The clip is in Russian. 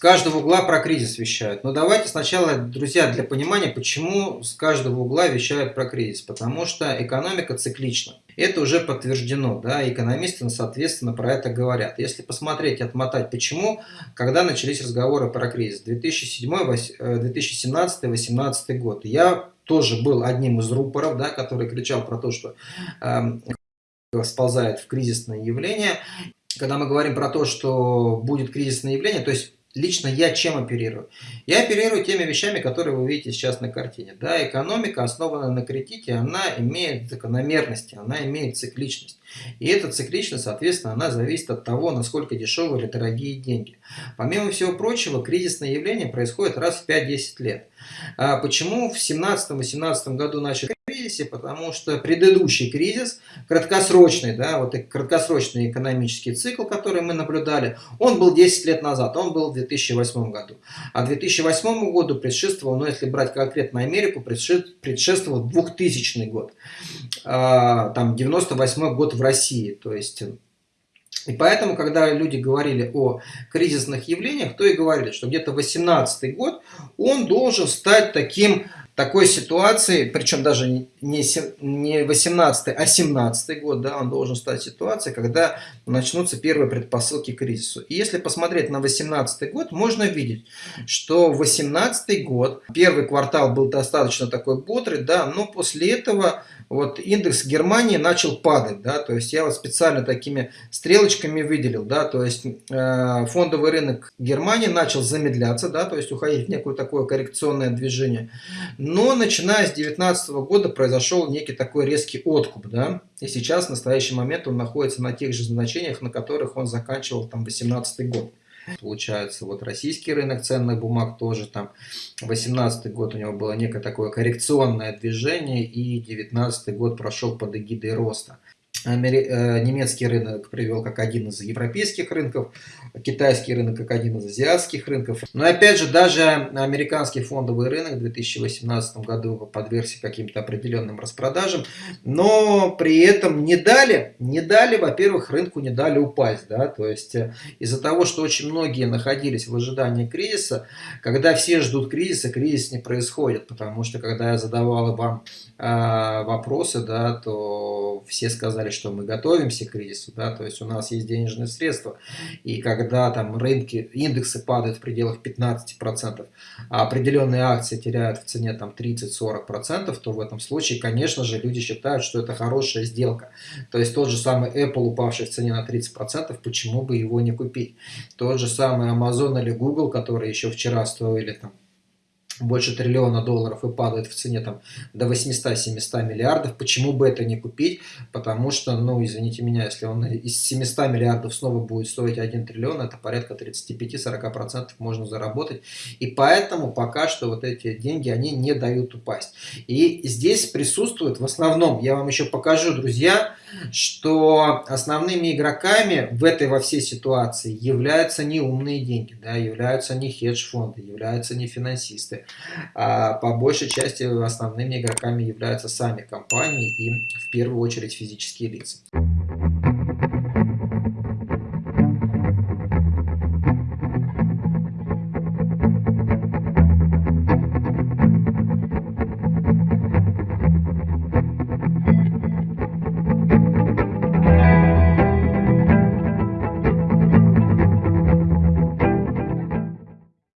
каждого угла про кризис вещают. Но давайте сначала, друзья, для понимания, почему с каждого угла вещают про кризис. Потому что экономика циклична. Это уже подтверждено, да, экономисты, соответственно, про это говорят. Если посмотреть, отмотать, почему, когда начались разговоры про кризис, 2017-2018 э, год, я тоже был одним из рупоров, да, который кричал про то, что э, сползает в кризисное явление. Когда мы говорим про то, что будет кризисное явление, то есть Лично я чем оперирую? Я оперирую теми вещами, которые вы видите сейчас на картине. Да, экономика, основанная на кредите, она имеет закономерности, она имеет цикличность. И эта цикличность, соответственно, она зависит от того, насколько дешевые или дорогие деньги. Помимо всего прочего, кризисное явление происходит раз в 5-10 лет. А почему в 2017-2018 году начали кризисе, потому что предыдущий кризис, краткосрочный, да, вот краткосрочный экономический цикл, который мы наблюдали, он был 10 лет назад, он был в 2008 году. А 2008 году предшествовал, ну если брать конкретно Америку, предшествовал 2000 год, а, там 98 год в России, то есть... И поэтому, когда люди говорили о кризисных явлениях, то и говорили, что где-то 18 год он должен стать таким такой ситуации, причем даже не 18 а 17 год, да, он должен стать ситуацией, когда начнутся первые предпосылки к кризису. И если посмотреть на 18 год, можно видеть, что 18 год, первый квартал был достаточно такой бодрый, да, но после этого вот индекс Германии начал падать, да, то есть я вот специально такими стрелочками выделил, да, то есть э, фондовый рынок Германии начал замедляться, да, то есть уходить в некое такое коррекционное движение, но начиная с 2019 года произошел некий такой резкий откуп, да, и сейчас в настоящий момент он находится на тех же значениях, на которых он заканчивал там 2018 год. Получается, вот российский рынок ценных бумаг тоже там 18 год у него было некое такое коррекционное движение и 19 год прошел под эгидой роста. Э, немецкий рынок привел как один из европейских рынков, китайский рынок как один из азиатских рынков. Но опять же, даже американский фондовый рынок в 2018 году подвергся каким-то определенным распродажам, но при этом не дали, не дали, во-первых, рынку не дали упасть. Да? То есть э, из-за того, что очень многие находились в ожидании кризиса, когда все ждут кризиса, кризис не происходит, потому что когда я задавал вам э, вопросы, да, то все сказали, сказали, что мы готовимся к кризису, да, то есть у нас есть денежные средства, и когда там рынки, индексы падают в пределах 15%, а определенные акции теряют в цене там 30-40%, то в этом случае, конечно же, люди считают, что это хорошая сделка. То есть тот же самый Apple, упавший в цене на 30%, почему бы его не купить? Тот же самый Amazon или Google, которые еще вчера стоили там больше триллиона долларов и падает в цене там до 800-700 миллиардов, почему бы это не купить? Потому что, ну, извините меня, если он из 700 миллиардов снова будет стоить 1 триллион, это порядка 35-40% можно заработать. И поэтому пока что вот эти деньги, они не дают упасть. И здесь присутствует в основном, я вам еще покажу, друзья, что основными игроками в этой во всей ситуации являются не умные деньги, да, являются не хедж-фонды, являются не финансисты, а по большей части основными игроками являются сами компании и в первую очередь физические лица.